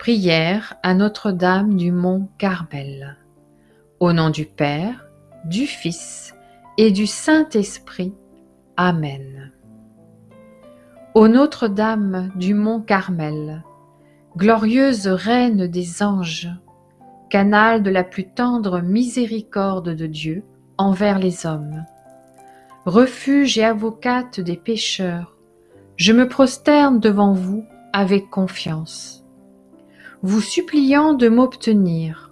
Prière à Notre-Dame du Mont Carmel. Au nom du Père, du Fils et du Saint-Esprit. Amen. Ô Notre-Dame du Mont Carmel, glorieuse Reine des anges, canal de la plus tendre miséricorde de Dieu envers les hommes, refuge et avocate des pécheurs, je me prosterne devant vous avec confiance vous suppliant de m'obtenir.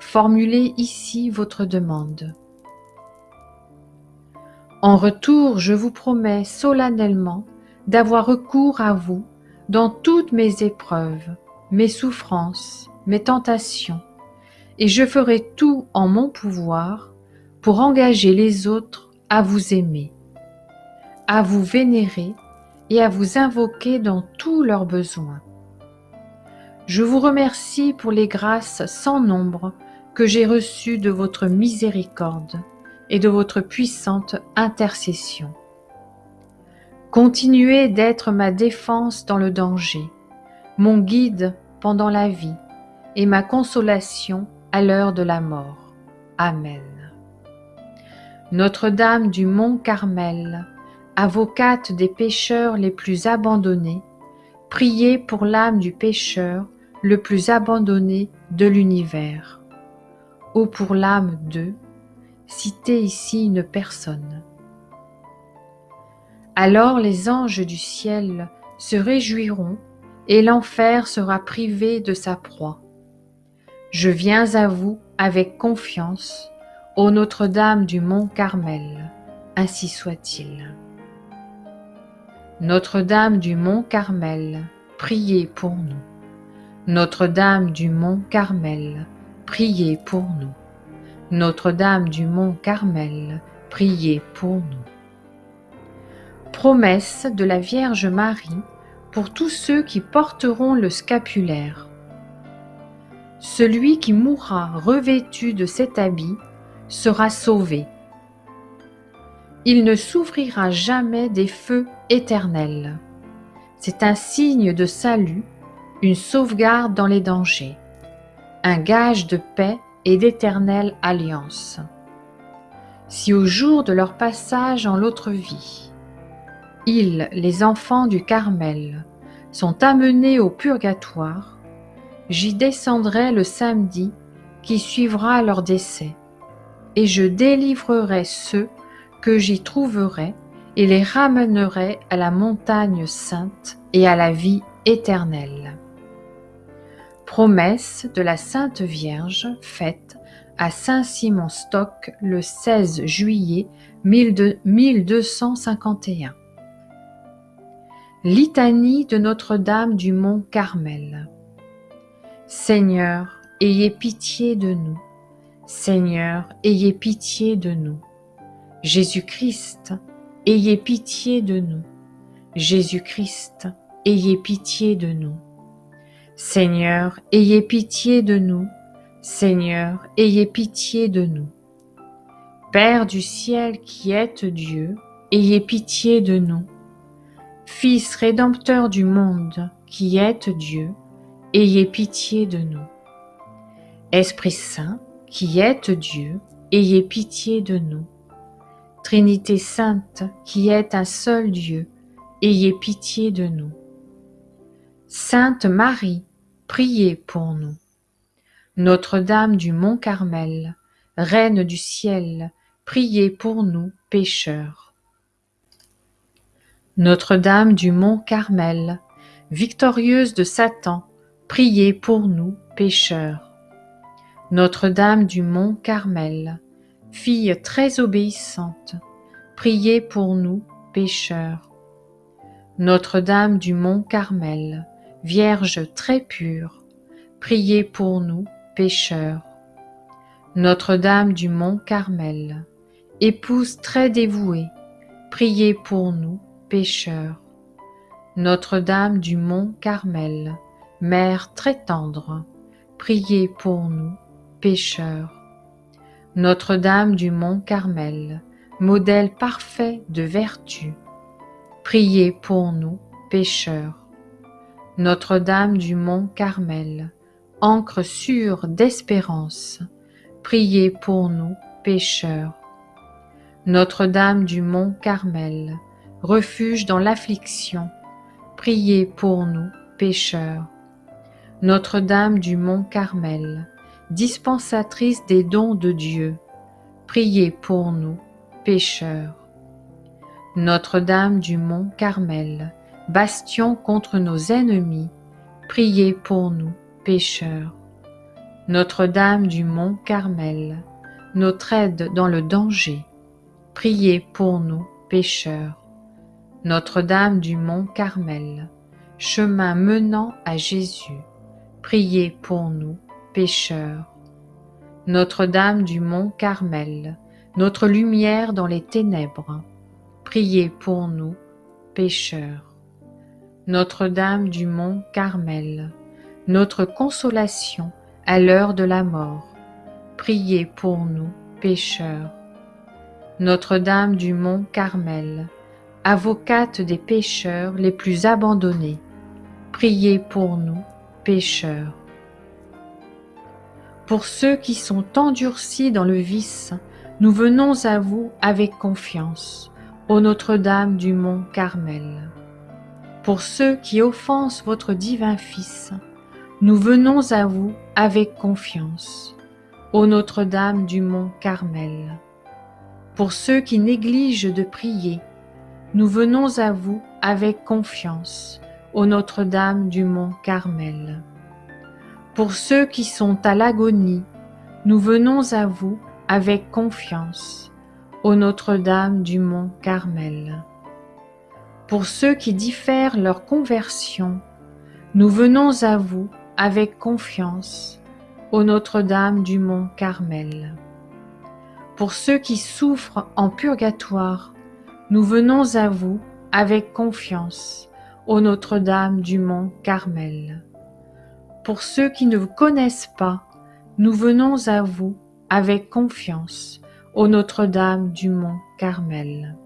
Formulez ici votre demande. En retour, je vous promets solennellement d'avoir recours à vous dans toutes mes épreuves, mes souffrances, mes tentations, et je ferai tout en mon pouvoir pour engager les autres à vous aimer, à vous vénérer et à vous invoquer dans tous leurs besoins. Je vous remercie pour les grâces sans nombre que j'ai reçues de votre miséricorde et de votre puissante intercession. Continuez d'être ma défense dans le danger, mon guide pendant la vie et ma consolation à l'heure de la mort. Amen. Notre-Dame du Mont Carmel, avocate des pécheurs les plus abandonnés, priez pour l'âme du pécheur le plus abandonné de l'univers. Ô pour l'âme de, citez ici une personne. Alors les anges du ciel se réjouiront et l'enfer sera privé de sa proie. Je viens à vous avec confiance, ô Notre-Dame du Mont Carmel, ainsi soit-il. Notre-Dame du Mont Carmel, priez pour nous. Notre-Dame du Mont Carmel, priez pour nous. Notre-Dame du Mont Carmel, priez pour nous. Promesse de la Vierge Marie pour tous ceux qui porteront le scapulaire. Celui qui mourra revêtu de cet habit sera sauvé. Il ne souffrira jamais des feux éternels. C'est un signe de salut une sauvegarde dans les dangers, un gage de paix et d'éternelle alliance. Si au jour de leur passage en l'autre vie, ils, les enfants du Carmel, sont amenés au purgatoire, j'y descendrai le samedi qui suivra leur décès, et je délivrerai ceux que j'y trouverai et les ramènerai à la montagne sainte et à la vie éternelle. Promesse de la Sainte Vierge faite à Saint-Simon-Stock le 16 juillet 1251. Litanie de Notre-Dame du Mont Carmel. Seigneur, ayez pitié de nous. Seigneur, ayez pitié de nous. Jésus-Christ, ayez pitié de nous. Jésus-Christ, ayez pitié de nous. Seigneur, ayez pitié de nous. Seigneur, ayez pitié de nous. Père du ciel qui êtes Dieu, ayez pitié de nous. Fils rédempteur du monde qui êtes Dieu, ayez pitié de nous. Esprit Saint qui êtes Dieu, ayez pitié de nous. Trinité sainte qui est un seul Dieu, ayez pitié de nous. Sainte Marie, priez pour nous. Notre-Dame du Mont Carmel, Reine du ciel, priez pour nous pécheurs. Notre-Dame du Mont Carmel, victorieuse de Satan, priez pour nous pécheurs. Notre-Dame du Mont Carmel, fille très obéissante, priez pour nous pécheurs. Notre-Dame du Mont Carmel, Vierge très pure, priez pour nous pécheurs. Notre-Dame du Mont Carmel, épouse très dévouée, priez pour nous pécheurs. Notre-Dame du Mont Carmel, Mère très tendre, priez pour nous pécheurs. Notre-Dame du Mont Carmel, modèle parfait de vertu, priez pour nous pécheurs. Notre-Dame du Mont Carmel, encre sûre d'espérance, priez pour nous pécheurs. Notre-Dame du Mont Carmel, refuge dans l'affliction, priez pour nous pécheurs. Notre-Dame du Mont Carmel, dispensatrice des dons de Dieu, priez pour nous pécheurs. Notre-Dame du Mont Carmel, bastion contre nos ennemis, priez pour nous pécheurs. Notre-Dame du Mont Carmel, notre aide dans le danger, priez pour nous pécheurs. Notre-Dame du Mont Carmel, chemin menant à Jésus, priez pour nous pécheurs. Notre-Dame du Mont Carmel, notre lumière dans les ténèbres, priez pour nous pécheurs. Notre-Dame du Mont Carmel, notre consolation à l'heure de la mort, priez pour nous pécheurs. Notre-Dame du Mont Carmel, avocate des pécheurs les plus abandonnés, priez pour nous pécheurs. Pour ceux qui sont endurcis dans le vice, nous venons à vous avec confiance, ô Notre-Dame du Mont Carmel. Pour ceux qui offensent votre divin Fils, nous venons à vous avec confiance, ô Notre-Dame du Mont Carmel. Pour ceux qui négligent de prier, nous venons à vous avec confiance, ô Notre-Dame du Mont Carmel. Pour ceux qui sont à l'agonie, nous venons à vous avec confiance, ô Notre-Dame du Mont Carmel. Pour ceux qui diffèrent leur conversion, nous venons à vous avec confiance, ô Notre-Dame du Mont Carmel. Pour ceux qui souffrent en purgatoire, nous venons à vous avec confiance, ô Notre-Dame du Mont Carmel. Pour ceux qui ne vous connaissent pas, nous venons à vous avec confiance, ô Notre-Dame du Mont Carmel.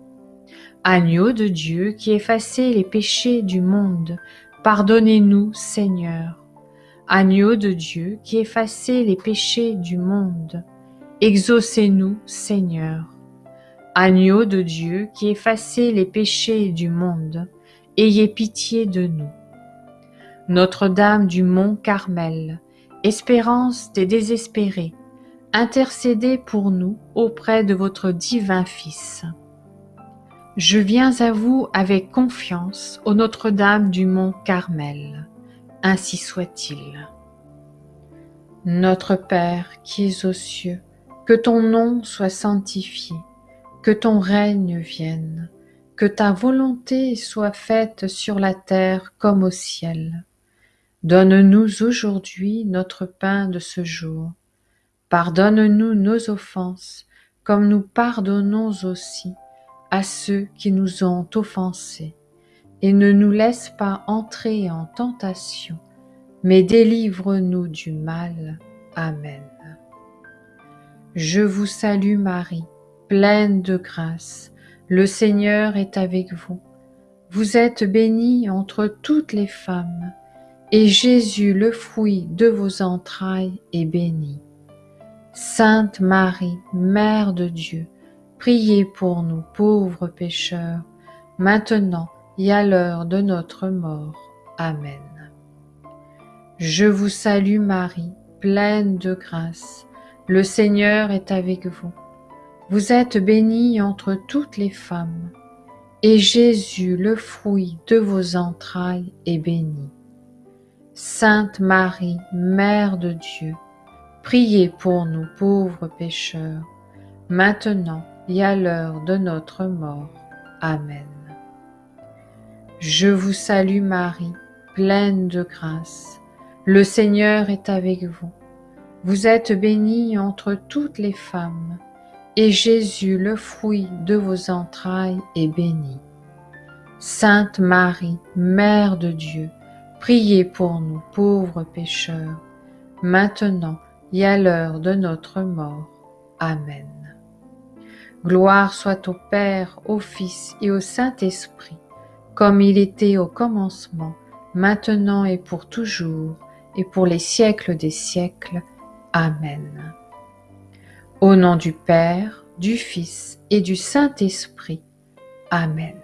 Agneau de Dieu qui effacez les péchés du monde, pardonnez-nous, Seigneur. Agneau de Dieu qui effacez les péchés du monde, exaucez-nous, Seigneur. Agneau de Dieu qui effacez les péchés du monde, ayez pitié de nous. Notre-Dame du Mont Carmel, espérance des désespérés, intercédez pour nous auprès de votre divin Fils. Je viens à vous avec confiance, ô Notre-Dame du Mont Carmel. Ainsi soit-il. Notre Père qui es aux cieux, que ton nom soit sanctifié, que ton règne vienne, que ta volonté soit faite sur la terre comme au ciel. Donne-nous aujourd'hui notre pain de ce jour. Pardonne-nous nos offenses, comme nous pardonnons aussi à ceux qui nous ont offensés. Et ne nous laisse pas entrer en tentation, mais délivre-nous du mal. Amen. Je vous salue Marie, pleine de grâce. Le Seigneur est avec vous. Vous êtes bénie entre toutes les femmes et Jésus, le fruit de vos entrailles, est béni. Sainte Marie, Mère de Dieu, priez pour nous pauvres pécheurs, maintenant et à l'heure de notre mort. Amen. Je vous salue Marie, pleine de grâce, le Seigneur est avec vous. Vous êtes bénie entre toutes les femmes, et Jésus, le fruit de vos entrailles, est béni. Sainte Marie, Mère de Dieu, priez pour nous pauvres pécheurs, maintenant et à l'heure de notre mort. Amen. Je vous salue Marie, pleine de grâce. Le Seigneur est avec vous. Vous êtes bénie entre toutes les femmes, et Jésus, le fruit de vos entrailles, est béni. Sainte Marie, Mère de Dieu, Priez pour nous pauvres pécheurs, maintenant et à l'heure de notre mort. Amen. Gloire soit au Père, au Fils et au Saint-Esprit, comme il était au commencement, maintenant et pour toujours, et pour les siècles des siècles. Amen. Au nom du Père, du Fils et du Saint-Esprit. Amen.